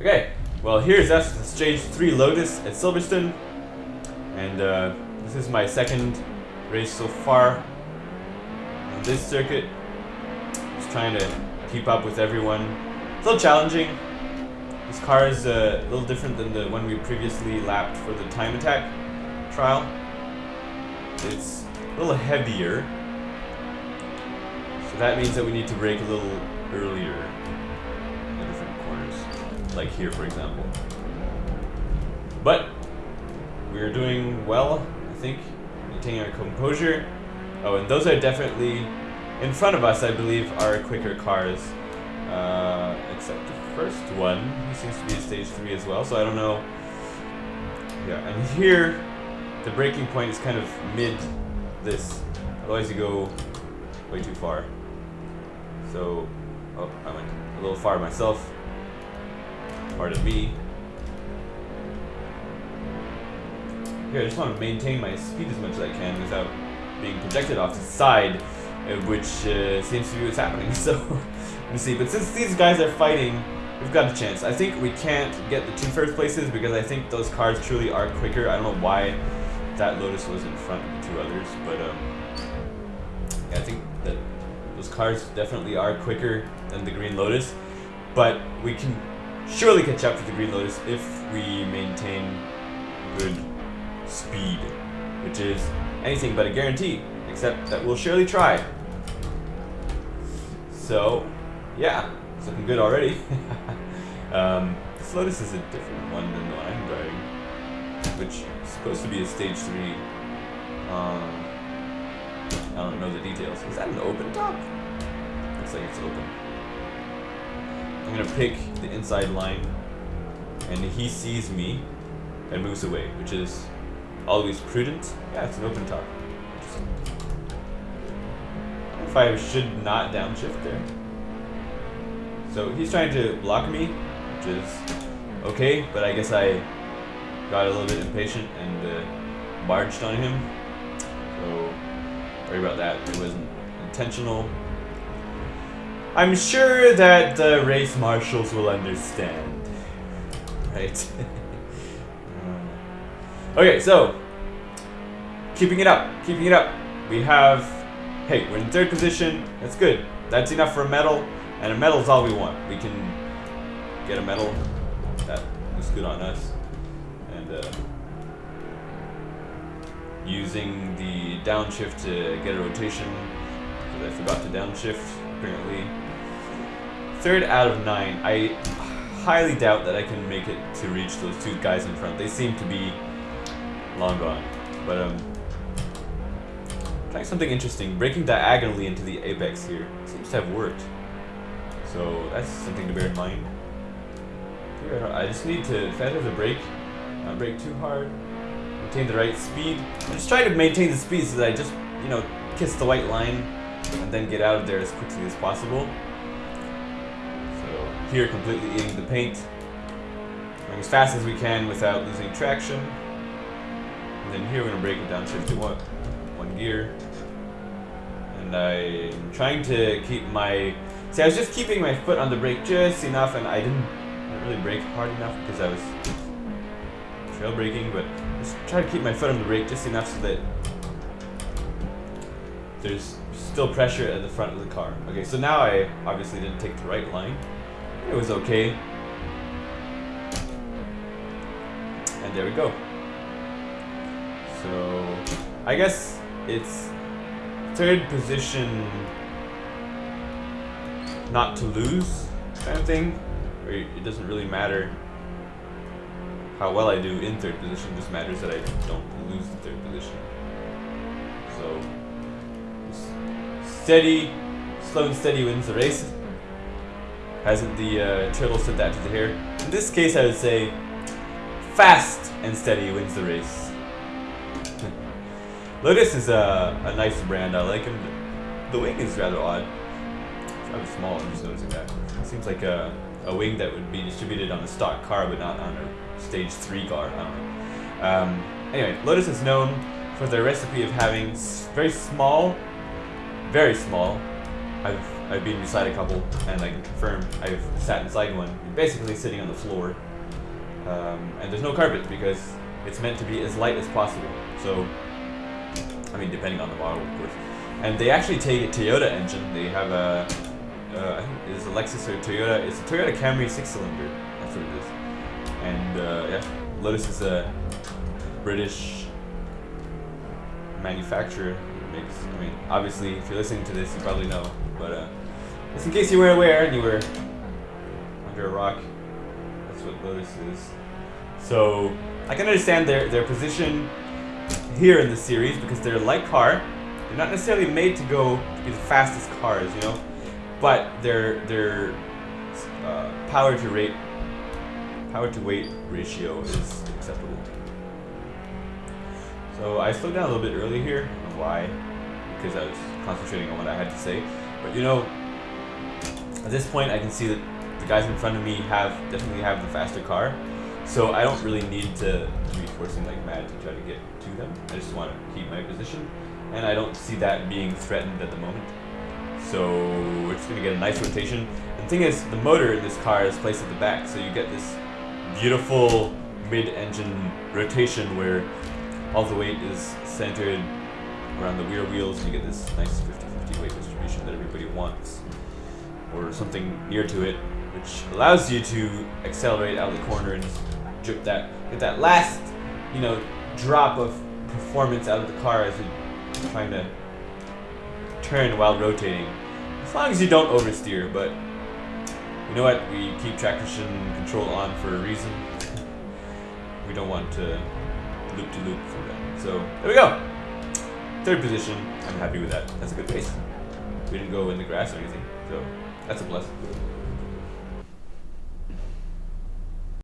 Okay, well here's us, stage 3 Lotus at Silverstone. And uh, this is my second race so far on this circuit. Just trying to keep up with everyone. It's a little challenging. This car is uh, a little different than the one we previously lapped for the time attack trial. It's a little heavier. So that means that we need to brake a little earlier Like here, for example. But we're doing well, I think. Maintaining our composure. Oh, and those are definitely in front of us, I believe, are quicker cars. Uh, except the first one, he seems to be a stage 3 as well, so I don't know. Yeah, and here, the braking point is kind of mid this. Otherwise you go way too far. So, oh, I went a little far myself. Pardon me. Here, I just want to maintain my speed as much as I can without being projected off to the side, uh, which uh, seems to be what's happening. So, let me see. But since these guys are fighting, we've got a chance. I think we can't get the two first places because I think those cars truly are quicker. I don't know why that Lotus was in front of the two others, but um, yeah, I think that those cars definitely are quicker than the Green Lotus. But we can surely catch up to the Green Lotus if we maintain good speed, which is anything but a guarantee, except that we'll surely try. So, yeah, it's looking good already. um, this Lotus is a different one than the one I'm driving, which is supposed to be a stage 3. Um, I don't know the details. Is that an open top? Looks like it's open. I'm gonna pick the inside line, and he sees me and moves away, which is always prudent. Yeah, it's an open top. If I should not downshift there. So he's trying to block me, which is okay, but I guess I got a little bit impatient and uh, barged on him. So sorry about that. It wasn't intentional. I'm sure that the race marshals will understand. Right? okay, so keeping it up, keeping it up. We have, hey, we're in third position. That's good. That's enough for a medal, and a medal is all we want. We can get a medal. That was good on us. And uh, using the downshift to get a rotation, I forgot to downshift, apparently. Third out of nine. I highly doubt that I can make it to reach those two guys in front. They seem to be long gone. But um, trying something interesting. Braking diagonally into the apex here seems to have worked. So that's something to bear in mind. I just need to, have to brake, not brake too hard, maintain the right speed. I'm just trying to maintain the speed so that I just, you know, kiss the white line and then get out of there as quickly as possible. So here, completely eating the paint. Going as fast as we can without losing traction. And then here we're gonna break it down, shift to one, one gear. And I'm trying to keep my, see I was just keeping my foot on the brake just enough and I didn't, really brake hard enough because I was trail braking, but just try to keep my foot on the brake just enough so that there's still pressure at the front of the car. Okay, so now I obviously didn't take the right line. It was okay. And there we go. So, I guess it's third position not to lose kind of thing. It doesn't really matter how well I do in third position, just matters that I don't lose the third position. So, steady, slow and steady wins the race. Hasn't the uh, turtle said that to the hare? In this case, I would say fast and steady wins the race. Lotus is a, a nice brand. I like him. The wing is rather odd. It's rather small. I'm just noticing that. It seems like a, a wing that would be distributed on a stock car, but not on a stage 3 car. I don't know. Um, anyway, Lotus is known for their recipe of having very small, very small, I've I've been inside a couple, and I can confirm I've sat inside one. Basically sitting on the floor, um, and there's no carpet because it's meant to be as light as possible. So, I mean, depending on the model, of course. And they actually take a Toyota engine. They have a, uh, I think it's a Lexus or Toyota. It's a Toyota Camry six-cylinder. That's what it is. And uh, yeah, Lotus is a British manufacturer. Makes, I mean, obviously, if you're listening to this, you probably know. But uh, just in case you weren't aware and you were under a rock, that's what Lotus is. So I can understand their their position here in the series because they're light car. They're not necessarily made to go to be the fastest cars, you know, but their their uh, power to rate power to weight ratio is acceptable. So I slowed down a little bit early here. Why, because I was concentrating on what I had to say. But you know, at this point, I can see that the guys in front of me have definitely have the faster car. So I don't really need to be forcing like mad to try to get to them. I just want to keep my position, and I don't see that being threatened at the moment. So we're just gonna get a nice rotation. And the thing is, the motor in this car is placed at the back, so you get this beautiful mid-engine rotation where all the weight is centered around the rear wheels and you get this nice 50-50 weight distribution that everybody wants or something near to it which allows you to accelerate out of the corner and drip that get that last you know drop of performance out of the car as you're trying to turn while rotating as long as you don't oversteer but you know what? We keep traction control on for a reason. we don't want to loop to loop through that. So there we go. Third position. I'm happy with that. That's a good pace. We didn't go in the grass or anything, so that's a plus.